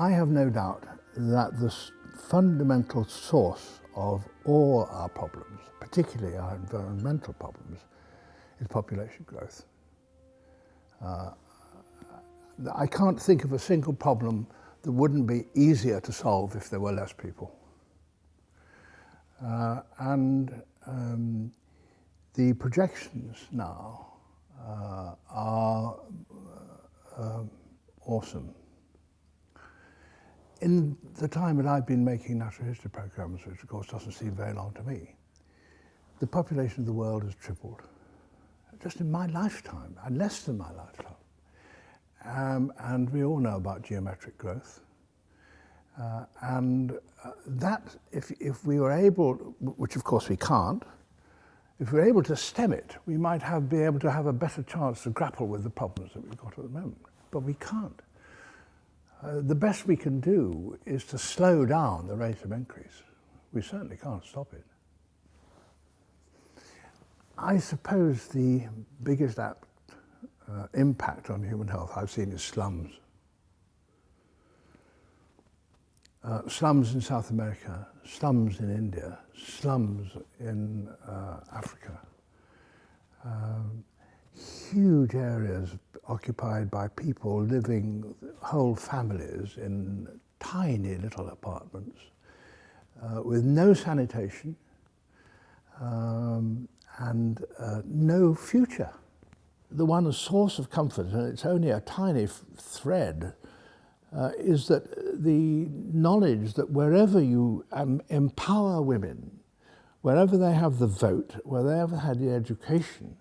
I have no doubt that the fundamental source of all our problems, particularly our environmental problems, is population growth. Uh, I can't think of a single problem that wouldn't be easier to solve if there were less people. Uh, and um, the projections now uh, are uh, awesome. In the time that I've been making natural history programs, which of course doesn't seem very long to me, the population of the world has tripled. Just in my lifetime, and less than my lifetime. Um, and we all know about geometric growth. Uh, and uh, that, if, if we were able, which of course we can't, if we were able to stem it, we might have, be able to have a better chance to grapple with the problems that we've got at the moment. But we can't. Uh, the best we can do is to slow down the rate of increase. We certainly can't stop it. I suppose the biggest act, uh, impact on human health I've seen is slums. Uh, slums in South America, slums in India, slums in uh, Africa. Um, huge areas occupied by people living, whole families in tiny little apartments uh, with no sanitation um, and uh, no future. The one source of comfort, and it's only a tiny thread uh, is that the knowledge that wherever you um, empower women, wherever they have the vote, wherever they have the education,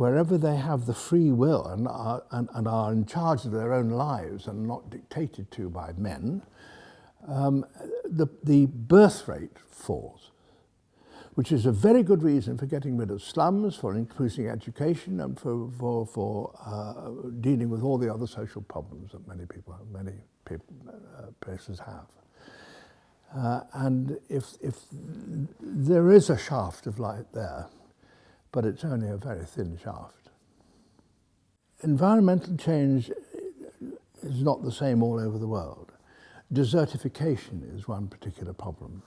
wherever they have the free will and are, and, and are in charge of their own lives and not dictated to by men, um, the, the birth rate falls which is a very good reason for getting rid of slums, for increasing education, and for, for, for uh, dealing with all the other social problems that many people, many people, uh, places have. Uh, and if, if there is a shaft of light there, but it's only a very thin shaft. Environmental change is not the same all over the world. Desertification is one particular problem.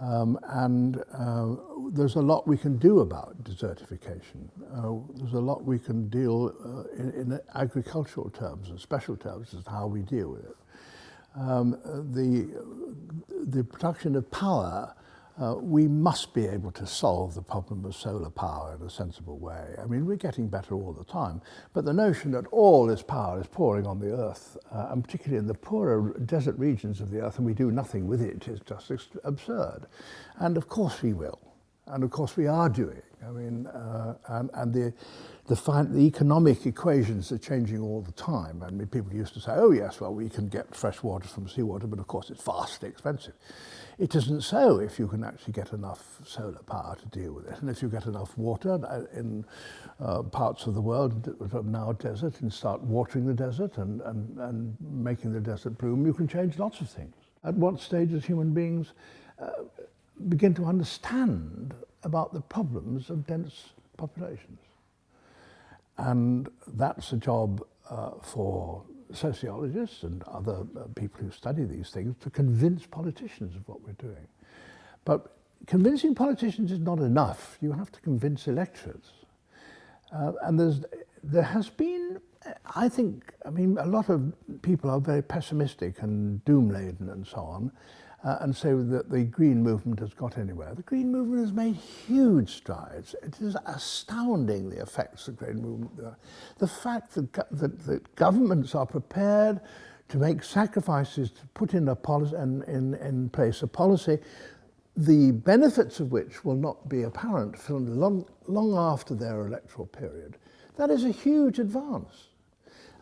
Um, and uh, there's a lot we can do about desertification. Uh, there's a lot we can deal uh, in, in, agricultural terms and special terms as to how we deal with it. Um, the, the production of power uh, we must be able to solve the problem of solar power in a sensible way. I mean, we're getting better all the time, but the notion that all this power is pouring on the earth, uh, and particularly in the poorer desert regions of the earth, and we do nothing with it, is just absurd. And of course we will, and of course we are doing. I mean, uh, and, and the, the, the economic equations are changing all the time. I mean, people used to say, oh yes, well, we can get fresh water from seawater, but of course it's vastly expensive. It isn't so if you can actually get enough solar power to deal with it. And if you get enough water uh, in uh, parts of the world that are now desert and start watering the desert and, and, and making the desert bloom, you can change lots of things. At what stage does human beings uh, begin to understand about the problems of dense populations? And that's a job uh, for sociologists and other uh, people who study these things to convince politicians of what we're doing. But convincing politicians is not enough. You have to convince electorates. Uh, and there's, there has been, I think, I mean, a lot of people are very pessimistic and doom-laden and so on uh, and say that the Green movement has got anywhere. The Green movement has made huge strides. It is astounding the effects the Green movement. The fact that, that, that governments are prepared to make sacrifices to put in, a policy, in, in, place a policy the benefits of which will not be apparent long, long after their electoral period. That is a huge advance.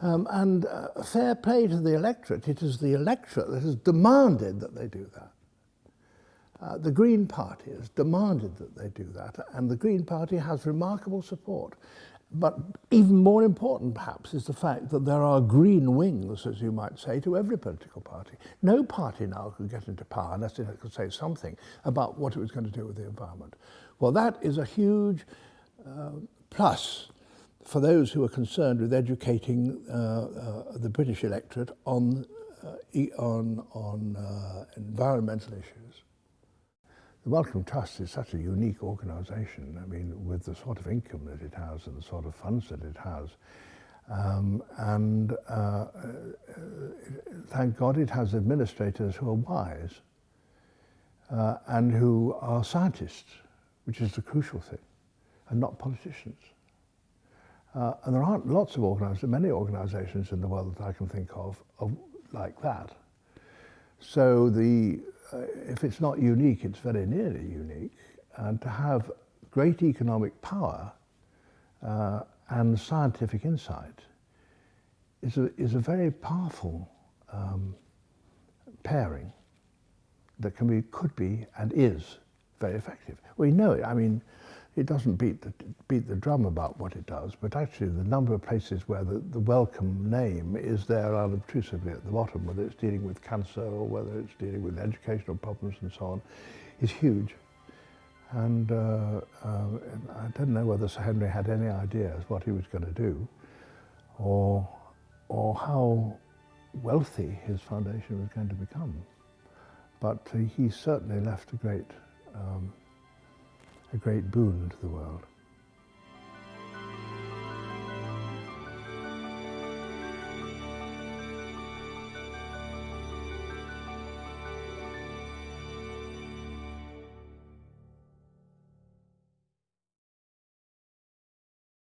Um, and uh, fair play to the electorate. It is the electorate that has demanded that they do that. Uh, the Green Party has demanded that they do that, and the Green Party has remarkable support. But even more important, perhaps, is the fact that there are green wings, as you might say, to every political party. No party now could get into power unless it could say something about what it was going to do with the environment. Well, that is a huge uh, plus for those who are concerned with educating uh, uh, the British electorate on uh, on, on environmental issues. The Wellcome Trust is such a unique organisation. I mean, with the sort of income that it has and the sort of funds that it has. Um, and uh, thank God it has administrators who are wise uh, and who are scientists, which is the crucial thing, and not politicians. Uh, and there aren't lots of organisations, many organisations in the world that I can think of, of like that. So the, uh, if it's not unique, it's very nearly unique. And to have great economic power uh, and scientific insight is a, is a very powerful um, pairing that can be, could be, and is very effective. We know it. I mean, it doesn't beat the, beat the drum about what it does, but actually the number of places where the, the Wellcome name is there unobtrusively at the bottom, whether it's dealing with cancer or whether it's dealing with educational problems and so on, is huge. And uh, uh, I don't know whether Sir Henry had any ideas what he was going to do or, or how wealthy his foundation was going to become. But he certainly left a great um, a great boon to the world.